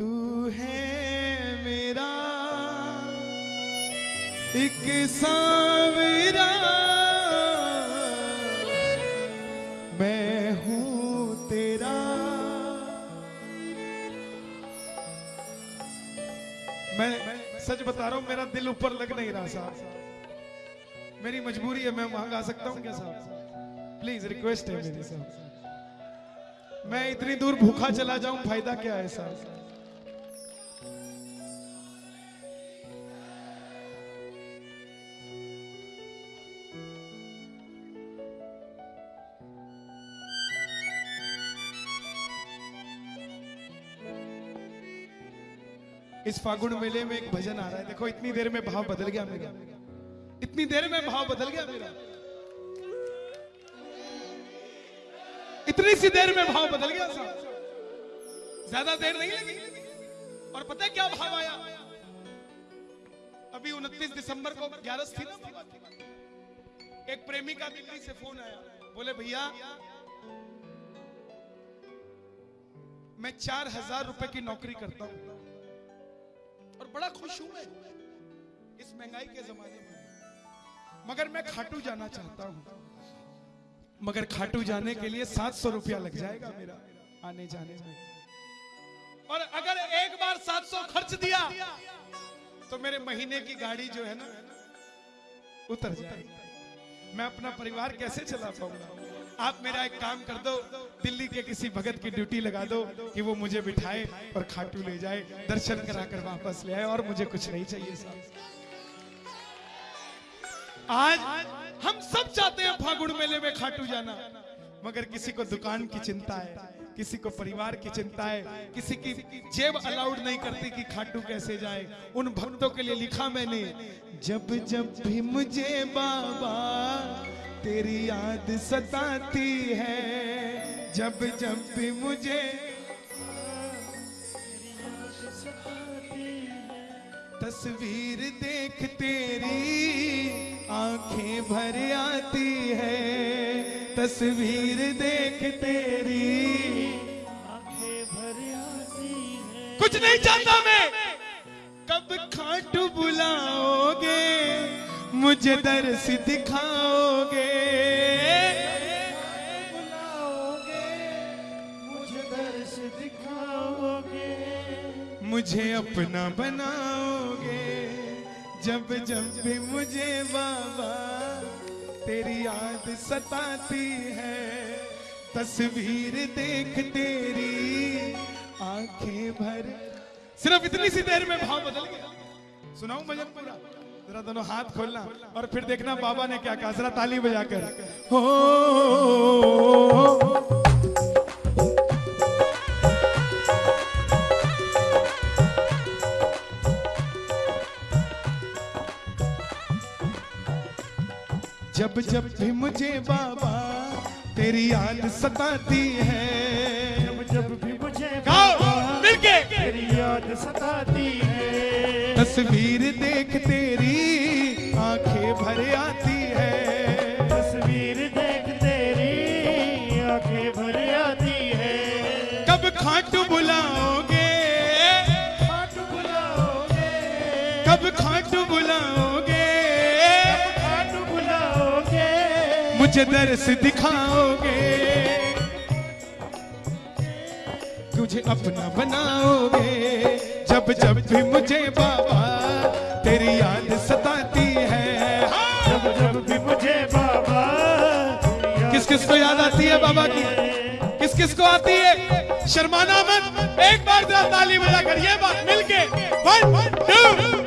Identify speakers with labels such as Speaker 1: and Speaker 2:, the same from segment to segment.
Speaker 1: तू है मेरा एक सावरा मैं हूँ तेरा। मैं सच बता रहा हूँ, मेरा दिल ऊपर लग नहीं रहा साहब। मेरी मजबूरी है, मैं वहाँ गा सकता हूँ क्या साहब? प्लीज़ रिक्वेस्ट है मेरी साहब। मैं इतनी दूर भूखा चला जाऊँ, फ़ायदा क्या है साहब? इस फागुन मेले में एक भजन आ रहा है। देखो, इतनी देर में भाव बदल गया मेरा। इतनी देर में भाव बदल गया मेरा। इतनी सी देर में भाव बदल गया साहब ज़्यादा देर नहीं लगी। और पता है क्या भाव आया? अभी 29 दिसंबर को ग्यारस थी ना एक प्रेमी का दिल्ली से फ़ोन आया। बोले, भैया, मैं चार हज़ार रुपए की नौकरी करता हूँ। और बड़ा खुश हूँ मैं इस महँगाई के जमाने में। मगर मैं खाटू जाना चाहता हूँ। मगर खाटू जाने के लिए सात सौ रुपया लग जाएगा मेरा आने जाने में। और अगर एक बार सात सौ खर्च दिया तो मेरे महीने की गाड़ी जो है ना, उतर जाएगी। मैं अपना परिवार कैसे चला पाऊँगा? आप मेरा एक काम कर दो, दिल्ली के किसी भगत की ड्यूटी लगा दो कि वो मुझे बिठाए और खाटू ले जाए, दर्शन कराकर वापस ले आए और मुझे कुछ नहीं चाहिए साहब। आज हम सब चाहते हैं फागुन मेले में खाटू जाना, मगर किसी को दुकान की चिंता है, किसी को परिवार की चिंता है, किसी की जेब अलाउड नहीं करती कि खाटू कैसे जाए। उन भक्तों के लिए लिखा मैंने, जब जब भी मुझे बाबा तेरी याद सताती है, जब जब भी मुझे तस्वीर देख तेरी आँखें भर आती है, तस्वीर देख तेरी आँखें भर आती है कुछ नहीं चाहता मैं। कब खाटू बुलाओगे? मुझे दर्श दिखाओगे।
Speaker 2: मुझे दर्श दिखाओगे।
Speaker 1: मुझे अपना बनाओगे। जब जब भी मुझे बाबा तेरी याद सताती है तस्वीर देख तेरी आँखें भर। सिर्फ़ इतनी सी देर में भाव बदल गया। सुनाऊं भजन? पूरा जरा दोनों हाथ खोलना और फिर देखना बाबा ने क्या कहा। जरा ताली बजाकर। हो जब जब भी मुझे बाबा तेरी याद सताती है।
Speaker 2: जब जब भी मुझे
Speaker 1: बाबा
Speaker 2: तेरी याद सताती है।
Speaker 1: तस्वीर मुझे दर्श दिखाओगे, तुझे अपना बनाओगे। जब जब भी मुझे बाबा तेरी याद सताती है,
Speaker 2: जब जब भी मुझे बाबा
Speaker 1: किस किस को याद आती है बाबा की? किस किस को आती है? शर्माना मत। एक बार जरा ताली बजा कर ये बात मिलके। वन टू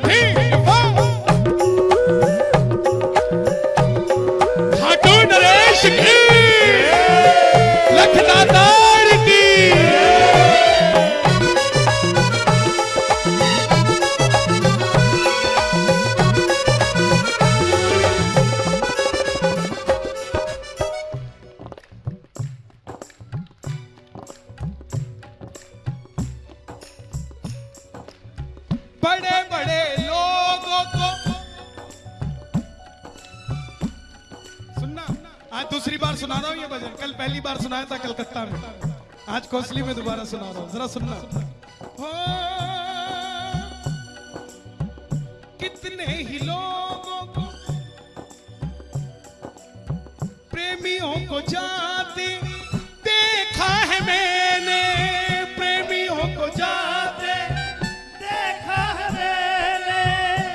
Speaker 1: दूसरी बार सुना रहा हूँ ये भजन। कल पहली बार सुनाया था कलकत्ता में। आज कोसली में दोबारा सुना रहा हूँ। जरा सुनना। हो, कितने ही लोगों को, प्रेमियों को जाते देखा है मैंने। प्रेमियों को जाते
Speaker 2: देखा है मैंने।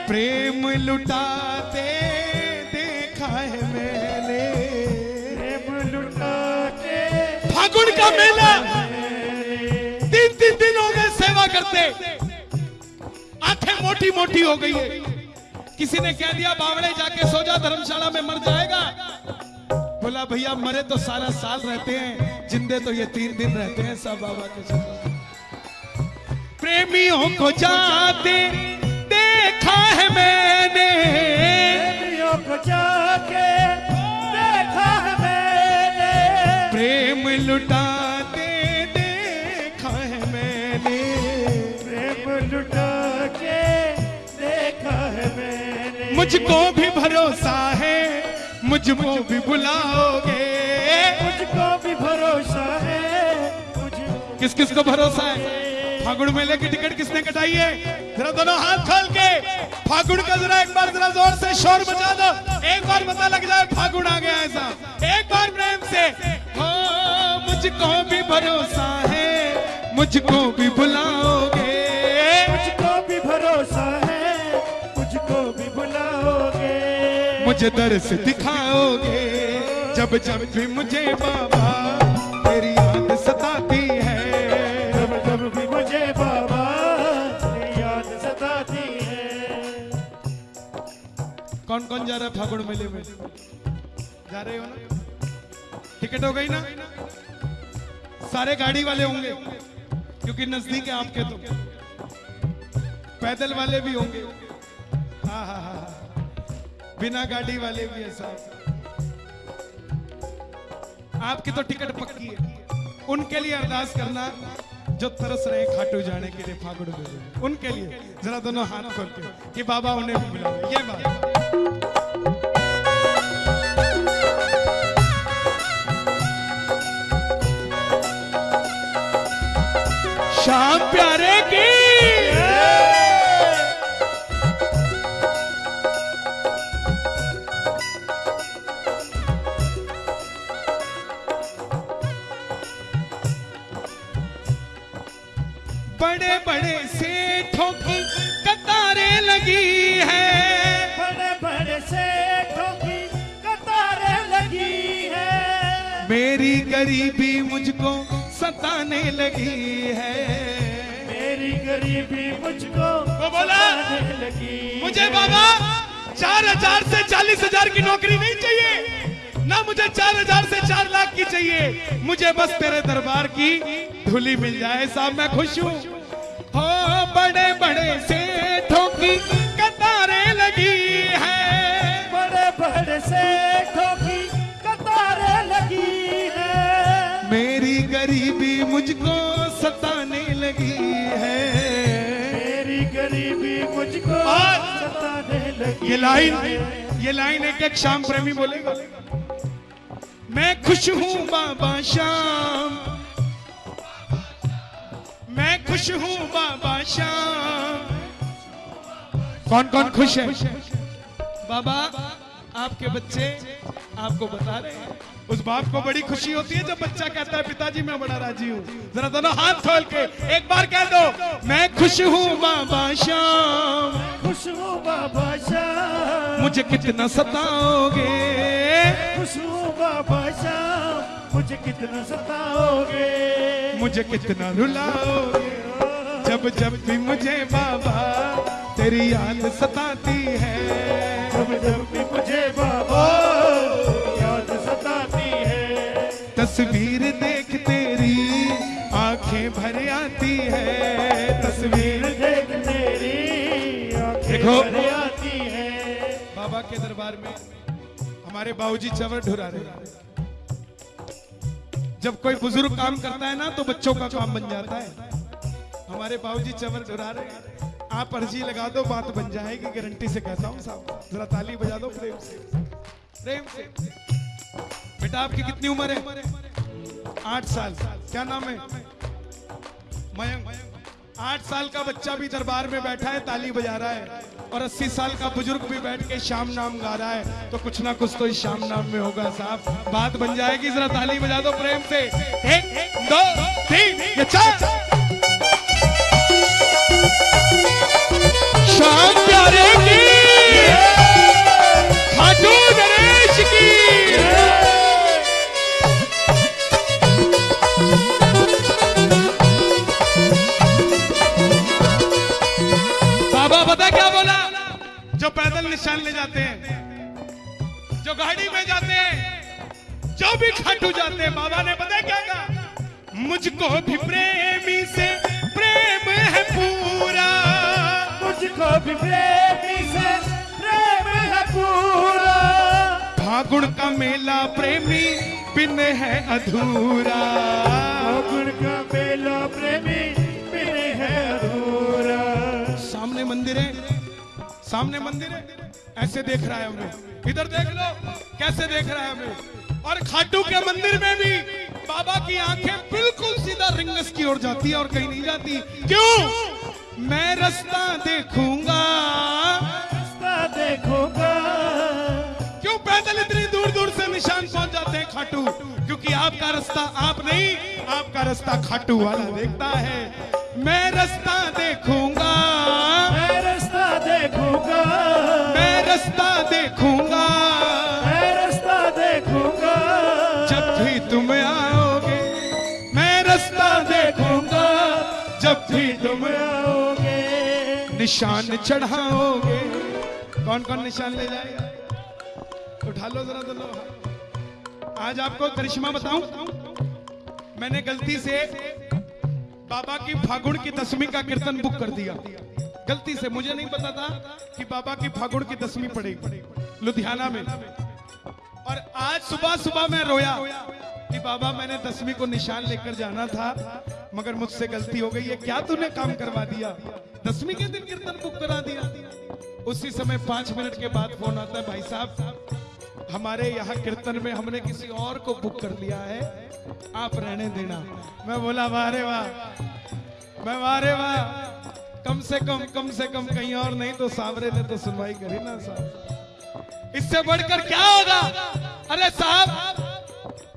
Speaker 1: प्रेम लुटाते फागुन का मेला। तीन तीन दिन हो गए सेवा करते। आँखें मोटी मोटी हो गई है। किसी ने कह दिया, बावड़े जाके सो जा, धर्मशाला में मर जाएगा। बोला, भैया, मरे तो सारा साल रहते हैं, जिंदे तो ये तीन दिन रहते हैं, सब बाबा के प्रेमियों को जाते, देखा है मैंने।
Speaker 2: प्रेमियों को जाके
Speaker 1: प्रेम लुटाते देखा है मैंने।
Speaker 2: प्रेम लुटा के देखा है मैंने।
Speaker 1: मुझको भी भरोसा है मुझको भी बुलाओगे।
Speaker 2: मुझको भी भरोसा है
Speaker 1: किस किस को भरोसा है? फागुन मेले की टिकट किसने कटाई है? जरा दोनों हाथ खोल के फागुन का जरा एक बार जरा ज़ोर से शोर मचा दो। एक बार पता लग जाए फागुन आ गया ऐसा। एक बार प्रेम से मुझको भी भरोसा है मुझको भी बुलाओगे
Speaker 2: मुझको भी भरोसा है मुझको भी बुलाओगे
Speaker 1: मुझे दर्श दिखाओगे जब जब भी मुझे बाबा तेरी याद सताती है।
Speaker 2: जब जब भी मुझे बाबा तेरी याद सताती है।
Speaker 1: कौन कौन जा रहा है फागुन मेले में? जा रहे हो ना? टिकट हो गई ना? सारे गाड़ी वाले होंगे, क्योंकि नज़दीक है आपके तो। पैदल वाले भी होंगे। हाँ हाँ हाँ हाँ। बिना गाड़ी वाले भी है साहब आपकी तो टिकट पक्की है। उनके लिए अरदास करना, जो तरस रहे खाटू जाने के लिए मेले में। उनके लिए। जरा दोनों हाथ खोल के कि बाबा उन्हें भी बुलाओ। ये बात। श्याम प्यारे की। बड़े बड़े सेठों की कतारें लगी है।
Speaker 2: बड़े बड़े सेठों की कतारें लगी है।
Speaker 1: मेरी गरीबी मुझको सताने लगी है।
Speaker 2: मेरी गरीबी मुझको
Speaker 1: वो बोला,
Speaker 2: लगी
Speaker 1: मुझे बाबा चार हज़ार से चालीस हज़ार की नौकरी नहीं चाहिए। ना मुझे चार हज़ार से चार लाख की चाहिए। मुझे बस तेरे दरबार की धुली मिल जाए साहब मैं खुश हूँ। हो बड़े बड़े सेठों की गरीबी मुझको सताने लगी है।
Speaker 2: मेरी गरीबी मुझको सताने लगी
Speaker 1: ये लाइन ये लाइन एक एक शाम प्रेमी बोलेगा। मैं खुश हूँ बाबा श्याम। मैं खुश हूँ बाबा श्याम। कौन कौन खुश है। बाबा आपके बच्चे आपको बता रहे हैं। उस बाप को बड़ी खुशी होती है जब बच्चा कहता है पिताजी मैं बड़ा राज़ी हूँ। जरा दोनों हाथ खोल के एक बार कह दो मैं खुश हूँ बाबा श्याम।
Speaker 2: खुश हूँ बाबा शाम
Speaker 1: मुझे कितना सताओगे?
Speaker 2: खुश हूँ बाबा शाम मुझे कितना सताओगे?
Speaker 1: मुझे कितना रुलाओगे? जब जब भी मुझे बाबा तेरी याद सताती है
Speaker 2: जब जब भी मुझे बाबा
Speaker 1: तस्वीर देख तेरी
Speaker 2: देखो। आती है।
Speaker 1: बाबा के दरबार में हमारे बाबूजी चवर ढुरा रहे जब कोई बुज़ुर्ग काम करता है ना तो बच्चों का काम बन जाता है। हमारे बाबूजी चवर ढुरा रहे हैं। आप अर्जी लगा दो बात बन जाएगी गारंटी से कहता हूँ साहब। जरा ताली बजा दो प्रेम से। प्रेम से। बेटा आपकी कितनी उम्र है? आठ साल। क्या नाम है? मयंक, आठ साल का बच्चा भी दरबार में बैठा है, ताली बजा रहा है और अस्सी साल का बुज़ुर्ग भी बैठ के शाम नाम गा रहा है। तो कुछ ना कुछ तो इस शाम नाम में होगा साहब। बात बन जाएगी, जरा ताली बजा दो प्रेम से। एक, दो, तीन चार। मुझको भी प्रेमी से प्रेम है पूरा।
Speaker 2: मुझको भी प्रेमी से प्रेम है पूरा।
Speaker 1: फागुन का मेला प्रेमी बिन है अधूरा।
Speaker 2: फागुन का मेला प्रेमी बिन है अधूरा।
Speaker 1: सामने मंदिर है सामने मंदिर है। ऐसे देख रहा है हमें इधर देख लो कैसे देख रहा है हमें और खाटू के मंदिर में भी बाबा की आँखें बिल्कुल सीधा रिंगस की ओर जाती है और कहीं नहीं जाती। क्यों? मैं रास्ता देखूँगा।
Speaker 2: रास्ता देखूँगा।
Speaker 1: क्यों पैदल इतनी दूर दूर से निशान पहुँच जाते हैं खाटू? क्योंकि आपका रास्ता आप नहीं आपका रास्ता खाटू वाला देखता है। मैं रास्ता देखूँगा। निशान चढ़ाओगे? कौन कौन निशान ले जाएगा? उठा लो जरा हाथ। आज आपको करिश्मा बताऊँ? मैंने गलती से बाबा की फागुन की दसवीं का कीर्तन बुक कर दिया। गलती से। मुझे नहीं पता था कि बाबा की फागुन की दसवीं पड़ेगी। लुधियाना में। और आज सुबह सुबह मैं रोया। कि बाबा, मैंने दसवीं को निशान लेकर जाना था, मगर मुझसे गलती हो गई है। क्या तूने काम करवा दिया? दसवीं के दिन कीर्तन बुक करा दिया। उसी समय पाँच मिनट के बाद फ़ोन आता है, भाई साहब, हमारे यहाँ कीर्तन में हमने किसी और को बुक कर लिया है, आप रहने देना। मैं बोला वारे वाह, मैं वाह रे वाह, कम से कम कम से कम कहीं और नहीं तो सावरे ने तो सुनवाई करी ना साहब। इससे बढ़कर क्या होगा? अरे साहब